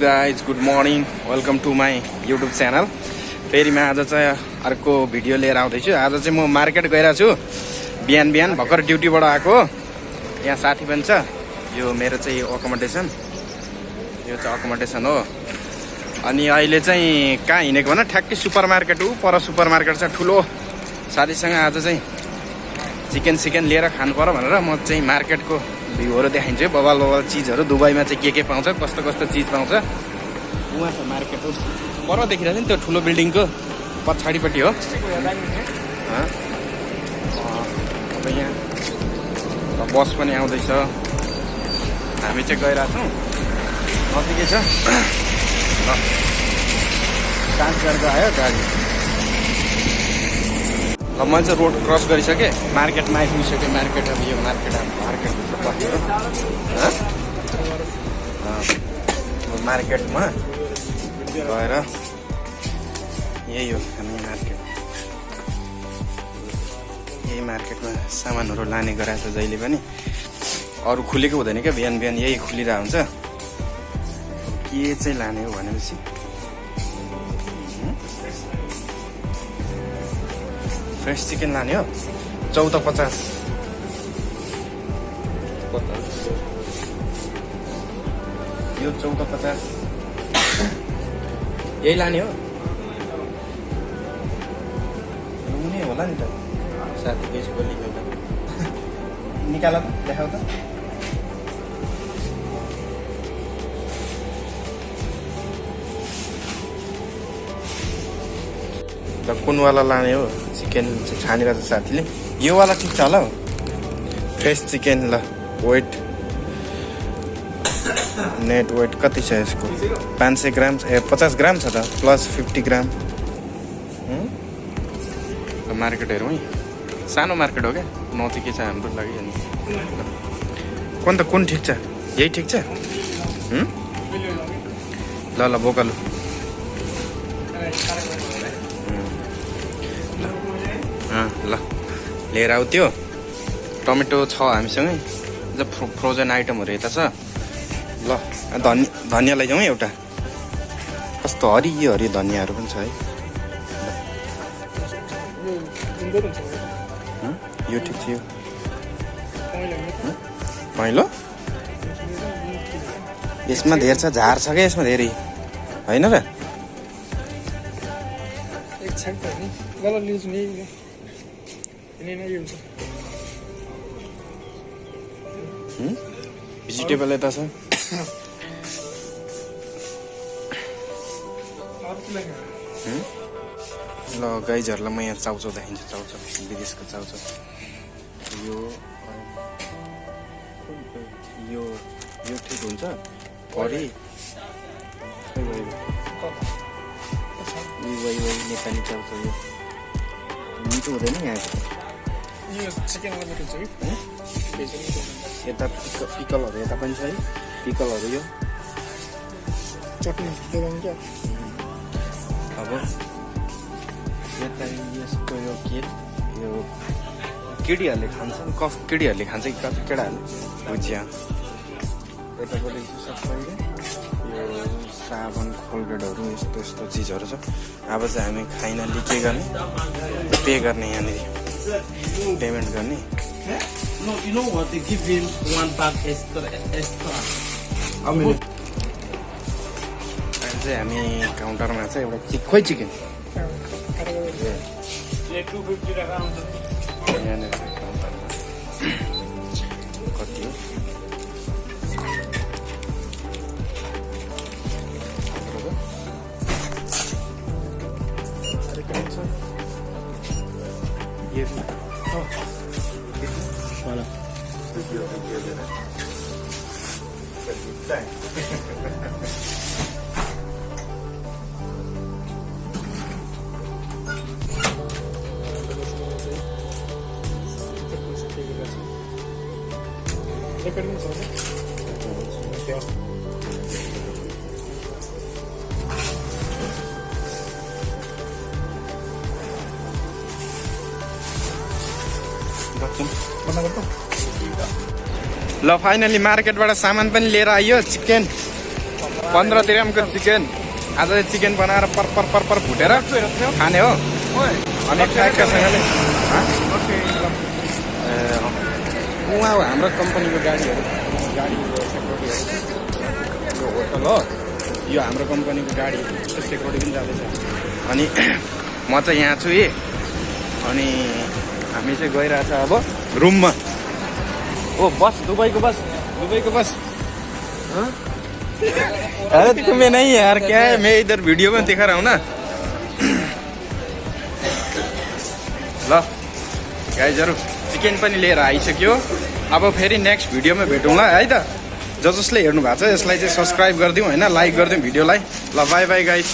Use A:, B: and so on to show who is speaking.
A: Guys good morning welcome to my YouTube channel फेरि म आज चाहिँ अर्को भिडियो लिएर आउँदैछु। आज चाहिँ म मार्केट गइरहेको छु बिहान बिहान भर्खर ड्युटीबाट आएको। यहाँ साथी पनि छ। यो मेरो चाहिँ अकोमोडेसन यो चाहिँ अकोमोडेसन हो। अनि अहिले चाहिँ कहाँ हिँडेको भन? ठ्याक्कै सुपर मार्केट ऊ पर सुपर मार्केट छ ठुलो। साथीसँग आज चाहिँ चिकन सिकन लिएर खानु पर्यो भनेर म चाहिँ मार्केटको भ्यूहरू देखाइन्छु है बबाल बबाल चिजहरू दुबईमा चाहिँ के के पाउँछ कस्तो कस्तो चिज पाउँछ। उहाँ छ मार्केट हो। पर देखिरहेको छ नि त्यो ठुलो बिल्डिङको पछाडिपट्टि हो? अब यहाँ बस पनि आउँदैछ। हामी चाहिँ गइरहेको छौँ। नजिकै छ। गरेर आयो गाडी। अब मैले चाहिँ रोड क्रस गरिसकेँ मार्केटमा आइपुगिसकेँ मार्केट अब यो मार्केट अब मार्केट पऱ्यो मार्केटमा गएर यही हो. हामी मार्केट यही मार्केटमा सामानहरू लाने गराएको छ जहिले पनि अरू खुलेको हुँदैन क्या बिहान बिहान यही खुलिरहेको हुन्छ के चाहिँ लाने हो भनेपछि फ्रेस चिकन लाने हो चौध पचास यो चौध पचास यही लाने हो हुने होला नि त साथी त्यसको लिनु त निकाल त देखाउ त त कुनवाला लाने हो? चिकन चाहिँ छानिरहेको छ साथीले। योवाला ठिक छ होला हौ। फ्रेस चिकन ल वेट नेट वेट कति छ यसको? पाँच सय ग्राम छ। ए पचास ग्राम छ त प्लस फिफ्टी ग्राम। मार्केट हेरौँ है। सानो मार्केट हो क्या? नजिकै छ हाम्रो लागि अनि। कुन त कुन ठिक छ? यही ठिक छ? ल ल बोकालु। ल। लिएर आऊ त्यो। टमेटो छ हामीसँगै। फ्रो फ्रोजन आइटमहरू यता छ। ल धनि धनियाँ लैजाउँ है एउटा। कस्तो हरियो हरियो धनियाँहरू पनि छ है? यो ठिक छ यो पहेँलो। यसमा धेर छ झार छ क्या यसमा धेरै? होइन र? भेजिटेबल यता छ ल गाइजहरूलाई म यहाँ चाउचाउ देखाइदिन्छु चाउचाउ विदेशको चाउचाउ यो यो यो ठिक हुन्छ करी नेपाली चाउचाउ यो मिठो हुँदैन यहाँको
B: यो चिकन हुन्छ कि हुन्छ
A: यता पिक पिकलहरू यता पनि छ है पिकलहरू यो
B: चटनी क्या
A: अब यता यसको यो के यो केटीहरूले खान्छ कफ केटीहरूले खान्छ कि कति केटाहरूले भुजिया यतापट्टि चाहिँ सबैले यो साबुन कोलगेटहरू यस्तो यस्तो चिजहरू छ अब चाहिँ हामी फाइनल्ली के गर्ने पे गर्ने यहाँनिर पेमेन्ट गर्ने। चाहिँ हामी काउन्टरमा चाहिँ एउटा चिक खोइ चिकन यहाँनिर काउन्टरमा कति हो? ये
B: Voilà. रेकर्डिङ छ
A: ल फाइनली मार्केटबाट सामान पनि लिएर आइयो चिकन पन्ध्र तिरामको चिकन आज चिकन बनाएर पर पर पर पर भुटेर खाने हो। अनि। उहाँ हो हाम्रो कम्पनीको गाडीहरू। गाडीको होटल हो। यो हाम्रो कम्पनीको गाडी सेक्युरिटी पनि जाँदैछ। अनि म चाहिँ यहाँ छु है अनि हामी चाहिँ गइरहेछ अब। रुममा। ओ बस दुबईको बस। दुबईको बस। हाँ? अरे तुम्हें नहीं यार क्या? है मैं इधर वीडियो में दिखा रहा हूँ ना ल गाइजहरू चिकन पनि लिएर आइसक्यो। अब फेरि नेक्स्ट भिडियोमा भेटौँला है त? ज जसले हेर्नु भएको छ यसलाई चाहिँ सब्सक्राइब गरिदिउँ होइन? लाइक गरिदिउँ भिडियोलाई। ल बाई बाई गाइस